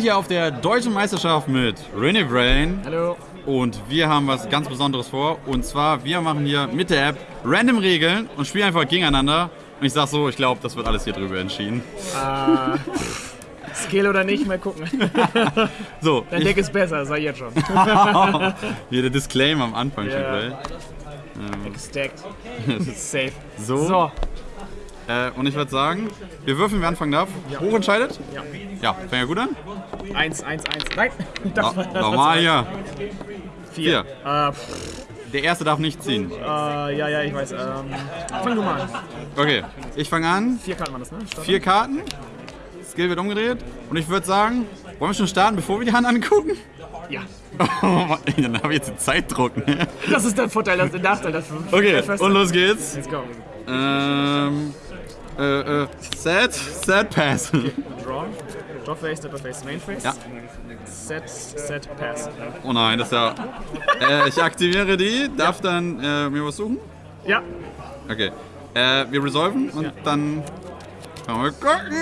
sind hier auf der Deutschen Meisterschaft mit René Brain Hallo. und wir haben was ganz Besonderes vor. Und zwar, wir machen hier mit der App random Regeln und spielen einfach gegeneinander. Und ich sag so, ich glaube, das wird alles hier drüber entschieden. Äh, Skill oder nicht, mal gucken. So, Dein Deck ist besser, sag ich jetzt schon. hier der Disclaimer am Anfang schon Ja. gleich. Stacked. Safe. So. So. Äh, und ich würde sagen, wir würfeln, wer anfangen darf. Hoch entscheidet? Ja. Ja, fängt ja gut an. Eins, eins, eins. Nein. No, Nochmal hier. Vier. Vier. Äh, Der erste darf nicht ziehen. äh, ja, ja, ich weiß. Ähm, fang du mal an. Okay, ich fange an. Vier Karten waren das, ne? Start. Vier Karten. Skill wird umgedreht. Und ich würde sagen, wollen wir schon starten, bevor wir die Hand angucken? Ja. Dann habe ich jetzt den Zeitdruck. Ne? Das ist der Vorteil, das ist der Nachteil. Das Okay, und los geht's. Let's go. Ähm, äh, äh, Set, Set, Pass. Draw. Draw face, Stepper face, Main face. Ja. Set, set, pass. Oh nein, das ist ja... Äh, ich aktiviere die, darf dann äh, mir was suchen? Ja. Okay. Äh, wir resolven und Ja. dann... Wir gucken.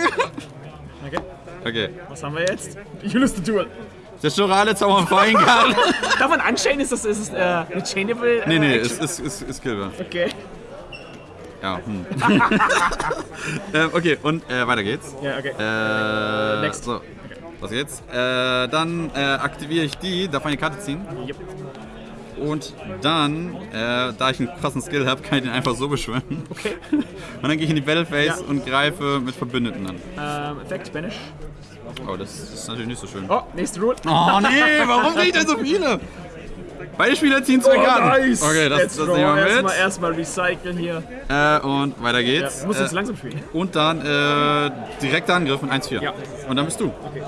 Okay. Okay. Was haben wir jetzt? You lose the duel. Zerstörale Zauberfeuerkarten. Darf man unchain? Ist das ist es, äh, eine chainable? Äh, Nee, nee, es ist, ist, ist Killbar. Okay. Ja, hm. ähm, okay, und äh, weiter geht's. Ja, okay. Äh, Next. So, was geht's? Äh, dann äh, aktiviere ich die, darf eine Karte ziehen. Yep. Und dann, äh, da ich einen krassen Skill habe, kann ich den einfach so beschwören. Okay. Und dann gehe ich in die Battleface Ja. und greife mit Verbündeten an. Ähm, Effekt, Banish. Oh, das ist natürlich nicht so schön. Oh, nächste Rule. Oh nee, warum kriege ich denn so viele? Beide Spieler ziehen zwei Oh, Karten. nice. Okay, das, Let's das nehmen wir Erstmal, mit. erstmal recyceln hier. Äh, und weiter Ja, geht's. du musst jetzt äh, langsam spielen. und dann äh, direkter Angriff mit 1-4. Ja. Und dann bist du. Okay.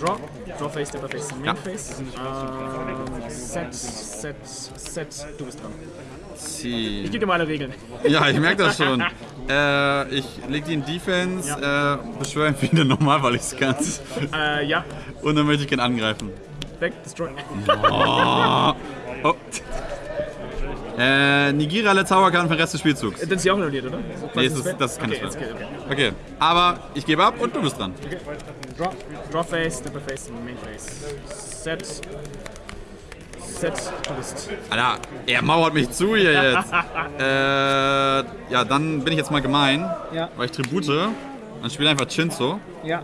Draw. Draw face, Stepper face, Main Ja. face. Ähm, set, set, set. Du bist dran. Zieh. Ich gebe dir alle Regeln. Ja, ich merke das schon. äh, ich leg die in Defense, äh, beschwöre ihn wieder normal, weil ich es kann. Äh, ja. Und dann möchte ich ihn angreifen. Weg, destroy. Oh. Äh, negiere alle Zauberkarten für den Rest des Spielzugs. Dann ist sie auch annulliert, oder? Nee, das ist- das ist keine okay, geht, okay. Okay, aber ich gebe ab und du bist dran. Draw, draw face, Stepper face, Main face. Set. Set, du bist. Alter, er mauert mich zu hier jetzt. äh, ja, dann bin ich jetzt mal gemein, Ja. weil ich Tribute. Dann spiele einfach Chinzo Ja.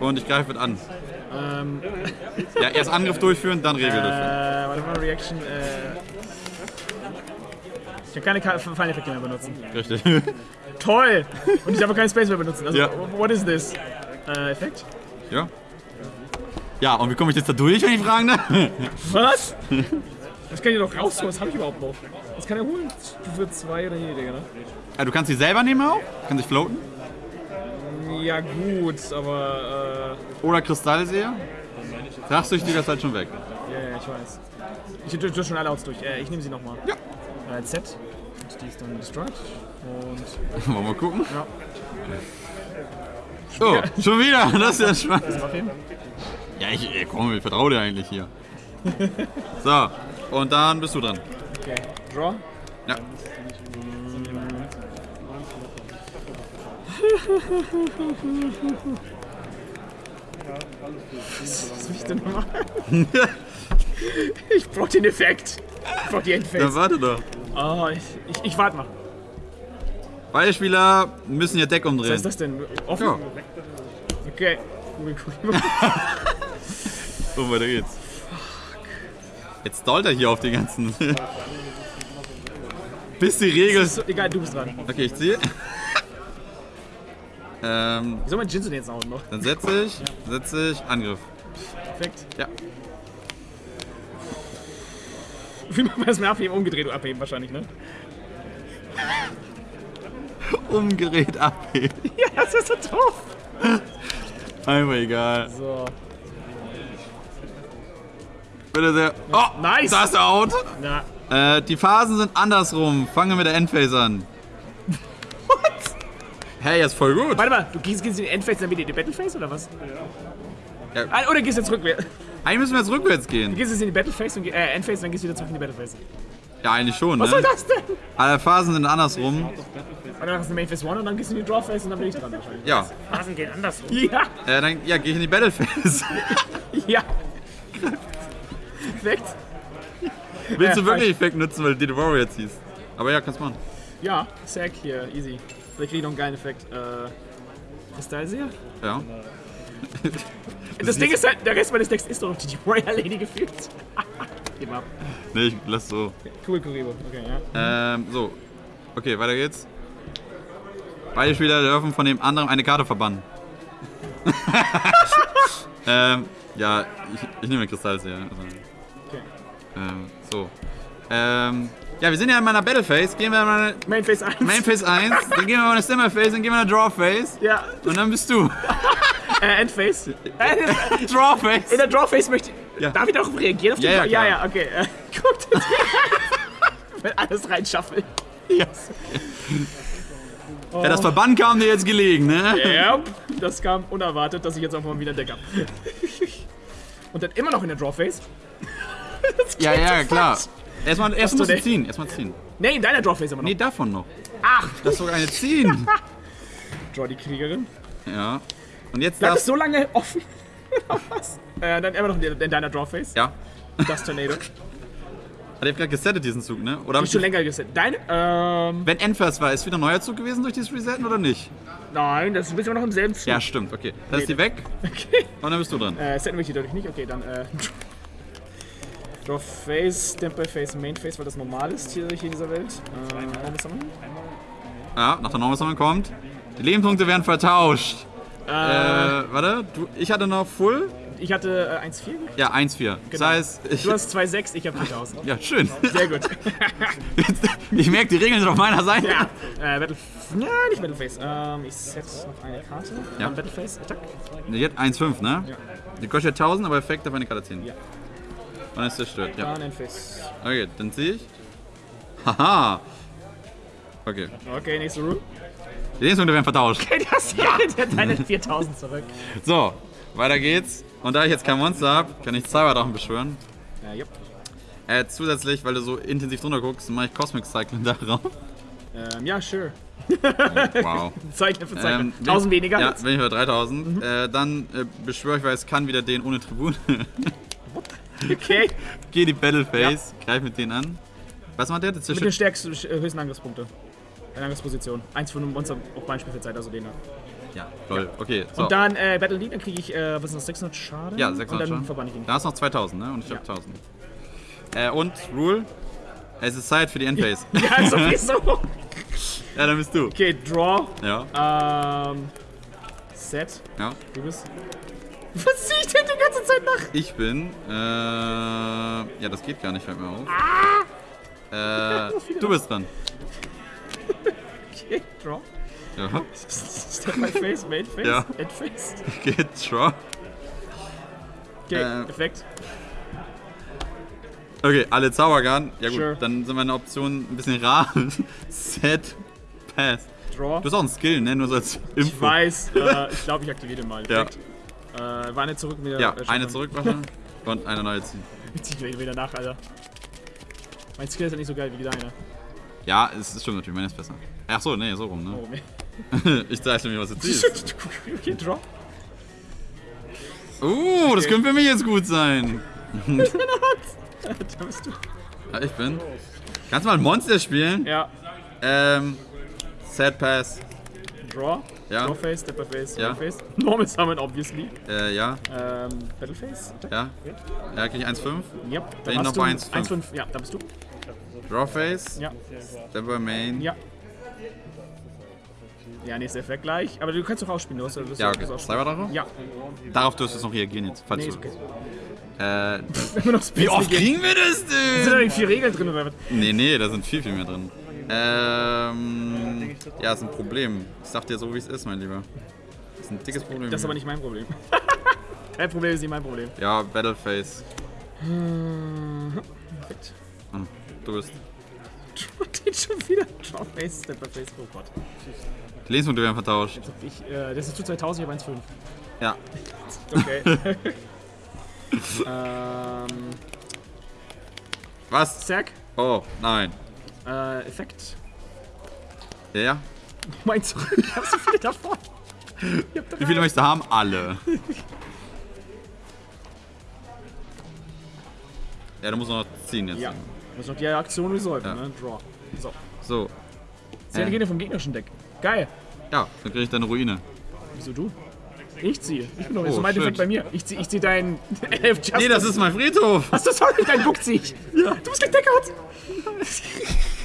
und ich greife mit an. Ähm, Ja, erst Angriff durchführen, dann Regel äh, durchführen. warte mal, Reaction. Äh, ich kann keine Ka- Final Effekte mehr benutzen. Richtig. Toll! Und ich darf auch keinen Space mehr benutzen. Also, Ja. what is this? Äh, Effekt? ja. Ja, und wie komme ich jetzt da durch, wenn ich fragen darf? Was? Das kann ich doch rausholen, was habe ich überhaupt noch? Was kann er holen? Stufe 2 oder Digga, ne? Ja, du kannst sie selber nehmen auch. Kann sich floaten. Ja, gut, aber. Oder Kristallseher. Rachsüchtig ist halt schon weg. Äh, ja, ja, ich weiß. Ich tue schon alle Outs durch. Äh, ich nehme sie nochmal. Ja. Äh, Z. Und die ist dann destroyed. Und. Wollen wir mal gucken? Ja. Oh, schon wieder. Das ist ja spannend. Das Film. Ja, ich, ey, komm, ich vertraue dir eigentlich hier. So, und dann bist du dran. Okay. Draw. Ja. Was soll ich denn machen? ich brauch den Effekt. Ich brauch die Endphase. warte doch. Oh, ich, ich, ich warte mal. Beide Spieler müssen ihr Deck Was umdrehen. ist das denn? Offen? Ja. Okay. So, weiter geht's. Jetzt stallt er hier auf die ganzen. Bis die Regel. So, egal, du bist dran. Okay, ich ziehe. Ähm, Wie soll man Jinsen jetzt auch noch? dann setze ich, setze ich Angriff. Perfekt. Ja. Wie macht man das mit Abheben? Umgedreht abheben wahrscheinlich, ne? Umgerät abheben. Ja, das ist so doof. Einfach egal. So. Bitte sehr. Oh, Nice. Das ist out. Na, Äh, die Phasen sind andersrum. Fangen wir mit der Endphase an. Hey, ist voll gut. warte mal, du gehst, gehst in die Endphase dann wieder in die Battleface oder was? Ja. Ah, Oder gehst jetzt rückwärts? Eigentlich müssen wir jetzt rückwärts gehen. Du gehst jetzt in die Battleface und geh- äh, Endphase, dann gehst du wieder zurück in die Battleface. Ja, eigentlich schon, Was soll ne? das denn? Alle Phasen sind andersrum. Und dann hast du Main Phase 1 und dann gehst du in die Draw Phase und dann bin ich dran wahrscheinlich. Ja. Phasen gehen andersrum. Ja, Äh, dann ja, gehe ich in die Battle Phase. ja. Perfekt. Willst du Ja, wirklich Effekt nutzen, weil du die Warrior ziehst? Aber ja, kannst machen. Ja, Sack hier, easy. Vielleicht kriege ich noch einen geilen Effekt. Äh, Kristallseher? Ja. Das Ding ist halt, der Rest meines Decks ist doch noch die Warrior Lady gefühlt. Gib ab. Nee, ich lass so. Cool, Kuribo. Okay, ja. Ähm, so. Okay, weiter geht's. Beide Spieler dürfen von dem anderen eine Karte verbannen. ähm, ja, ich, ich nehme Kristallseher. Also, Okay. ähm, so. Ähm, ja, wir sind ja in meiner Battle Phase. Gehen wir in meine Main Phase 1. Main Phase 1, dann gehen wir in eine Stimmer Phase, dann gehen wir in eine Draw Phase. Ja, Und dann bist du. äh, End Phase. Äh, Draw In Phase. der Draw Phase möchte ich. Ja. Darf ich darauf reagieren? Auf die Ja, ja, ja, ja, okay. Äh, guckt Wenn alles reinschaffen. Yes. Ja, das Verbannen kam dir jetzt gelegen, ne? Ja, das kam unerwartet, dass ich jetzt auch mal wieder ein Deck habe. Und dann immer noch in der Draw Phase. Ja, ja, klar. falsch. Erstmal, erst musst du ziehen. Erstmal ziehen. Nee, in deiner Draw Phase immer noch. Nee, davon noch. Ach, Das ist sogar eine ziehen. Draw die Kriegerin. Ja. Und jetzt Bleibt das. so lange offen? Oder was? Äh, dann immer noch in, in deiner Draw Phase. Ja. Das Tornado. Hat er gegerade gesettet, diesen Zug, ne? Oder ich schon länger gesetzt. Deine? Ähm, Wenn Endfirst war, ist wieder ein neuer Zug gewesen durch dieses Resetten oder nicht? nein, das ist immer noch im selben Zug. Ja, stimmt, okay. Dann ist die weg Okay. und dann bist du dran. Äh, setten wir die dadurch nicht. Okay, dann, äh. Draw Phase, Stempel Phase, Main Phase, weil das normal ist hier, hier in dieser Welt. Äh, Normal Summon. Ja, nach der Normal Summon kommt. Die Lebenspunkte werden vertauscht. Äh, Äh, warte, du, ich hatte noch Full. ich hatte äh, 1,4. Ja, 1-4. Das heißt, ich. Du hast 2,6, ich habe 4000. Ja, schön. Sehr gut. Ich merke, die Regeln sind auf meiner Seite. ja. Äh, Battle. Ja, nicht Battleface. Ähm, ich set noch eine Karte. Ja. Dann Battleface, Attack. Jetzt 1-5, ne? Ja. Die kostet 1000, aber Effekt auf eine Karte ziehen. Ja. Und ist zerstört, ja. Okay, dann ziehe ich. Haha. Okay. Okay, nächste Rule. Die Lebenspunkte werden vertauscht. Okay, das hier hat deine 4000 zurück. So, weiter geht's. Und da ich jetzt kein Monster habe, kann ich Cyberdrachen beschwören. Äh, jupp. Äh, zusätzlich, weil du so intensiv drunter guckst, mache ich Cosmic Cycling darauf. Ähm, ja, sure. Wow. Zeichne für Zeichne. Ähm, wenn 1000 ich- weniger Ja, wenn ich bei 3000. Äh, dann äh, beschwöre ich, weil es kann wieder den ohne Tribun. Okay. Geh die Battle Phase, greif mit denen an. Was macht der? Das Mit den stärksten, äh, höchsten Angriffspunkte. Eine Angriffsposition. Eins von einem Monster auf Beinspielzeit, also den da. Ja, lol. Okay, so. Und dann äh, Battle Lead, dann kriege ich, äh, was ist das, 600 Schaden? ja, 600 Und dann schon. verbann ich ihn. Da hast du noch 2000, ne? Und ich Ja. hab 1000. Äh, und Rule. Es ist Zeit für die Endphase. Ja, sowieso. ja, dann bist du. Okay, Draw. Ja, Ähm. Set. ja. Du bist. Was zieh ich denn die ganze Zeit nach? Ich bin. Äh, ja, das geht gar nicht, fällt mir auf. Ah! Äh, du bist dran. Okay, Draw. Ja. Step my face, Main Face, Ja. End Face. Geht, draw. Okay, Äh, Effekt. Okay, alle Zaubergarten. Ja gut, Sure. dann sind meine Optionen ein bisschen rar. Set, Pass. Draw. Du hast auch einen Skill, ne? Nur so als Info. Ich weiß, äh, ich glaube, ich aktiviere den mal. Ja. Äh, war eine zurück wieder. Ja, äh, eine Shotgun. zurückmache und eine neue ziehen. Ich zieh wieder- nach, Alter. Mein Skill ist ja nicht so geil wie deiner. Ja, es ist stimmt natürlich, meine ist besser. Ach so, nee, so rum, ne? Oh, nee. ich zeige mir, was du ziehst. okay, Draw. Uh, das könnte für mich jetzt gut sein. da bist du. Ja, ich bin. Kannst du mal ein Monster spielen? Ja, Ähm, Set Pass. Draw. Ja. Draw Face, Stepper Face, Ja. Draw Face. Normal Summon, obviously. Äh, ja, Ähm, Battle Face. ja. Ja, krieg ich 1,5. Yep. Wenn ich noch bei 1,5. 1,5. Ja, da bist du. Draw Face. Ja. Double Main. Ja. Ja, nächster Effekt gleich. Aber du kannst doch ausspielen, du hast du Ja, okay. Cyberdrache? Ja, Darauf dürftest du noch reagieren jetzt, falls nee, du. okay. Äh, wie oft kriegen wir das Sind da denn? nicht vier Regeln drin oder was? Nee, nee, da sind viel, viel mehr drin. Ähm, ja, ist ein Problem. Ich sag dir so, wie es ist, mein Lieber. Das ist ein dickes Problem. Das ist aber nicht mein Problem. Dein Problem ist nicht mein Problem. Ja, Battleface. Perfekt. Hm, Du bist. Den schon wieder. Draw Face, Stepper Face, oh Gott. Die Lebenspunkte werden vertauscht. Ich, äh, das ist zu 2000, ich habe 1,5. Ja. Okay. ähm, Was? Zack. Oh, nein. Äh, Effekt. Ja, ja. Meinst du? Ich hab so viele davon. Wie viele möchtest du haben? Alle. Ja, du musst noch ziehen jetzt. Ja. Muss noch die Aktion resolven, Ja. ne? Draw. So. So. Zehn Äh. Gene vom gegnerischen Deck. Geil. Ja, dann krieg ich deine Ruine. Wieso du? Ich ziehe. Ich bin doch Oh, mein. Defekt bei mir. Ich zieh, ich zieh deinen Elf Justice. Nee, das ist mein Friedhof. Achso, sorry, dein Book zieh ich. Ja. Du bist gedeckert.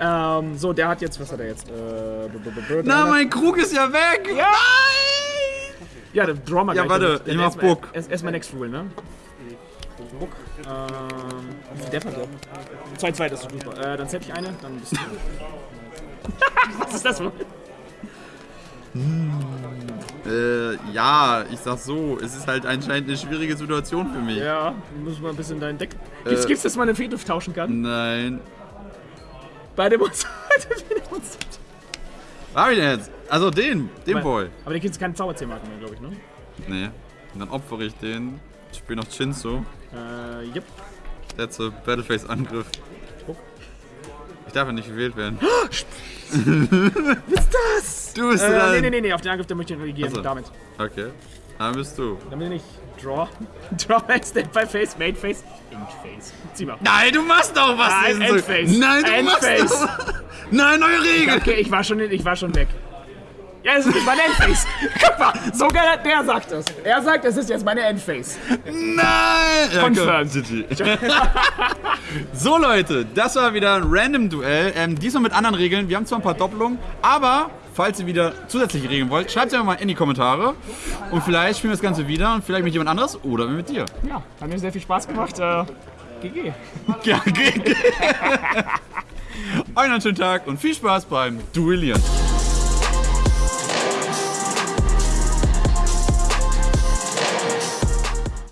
ähm, so, der hat jetzt, was hat er jetzt? Äh, Na, mein Krug ist ja weg. Ja! Ja, der mal Ja, warte, ich mach Book. Erst, erstmal Next Rule, ne? Book. Ähm, Death hat der? 2-2, das ist super. Äh, dann zähl ich eine, dann bist du. was ist das für? Äh, ja, ich sag so, es ist halt anscheinend eine schwierige Situation für mich. Ja, muss mal ein bisschen dein Deck. Gibt's, Äh. gibt's, dass man einen Friedhof tauschen kann? Nein. Bei dem hab ich denn jetzt? Also den, den Aber- Boy. Aber der gibt keine Zauberzähmarken mehr, glaube ich, ne? Nee. Und dann opfere ich den. Spiel noch Shinzo. Äh, yep. Letzte Battleface-Angriff. Ich darf ja nicht gewählt werden. Was ist das? Du bist Äh, dran. nee, nee, nee, nee, auf den Angriff, der möchte ich reagieren. So. Damit. Okay. Dann bist du. Dann bin ich Draw. Draw, Step by Face, Main Face, Inch Face. Zieh mal. Nein, du machst doch was! Nein. Endface. Nein, du Endface. machst doch. Nein, neue Regel! Okay, ich war schon, ich war schon weg. Ja, es ist meine Endface. Guck mal, sogar der sagt es. Er sagt, es ist jetzt meine Endface. Nein! Confirmed. so Leute, das war wieder ein Random-Duell. Ähm, diesmal mit anderen Regeln. Wir haben zwar ein paar Doppelungen, aber falls ihr wieder zusätzliche Regeln wollt, schreibt es einfach mal in die Kommentare. Und vielleicht spielen wir das Ganze wieder und vielleicht mit jemand anderes oder mit dir. Ja, hat mir sehr viel Spaß gemacht. Äh, GG. Ja, noch einen schönen Tag und viel Spaß beim Duellieren.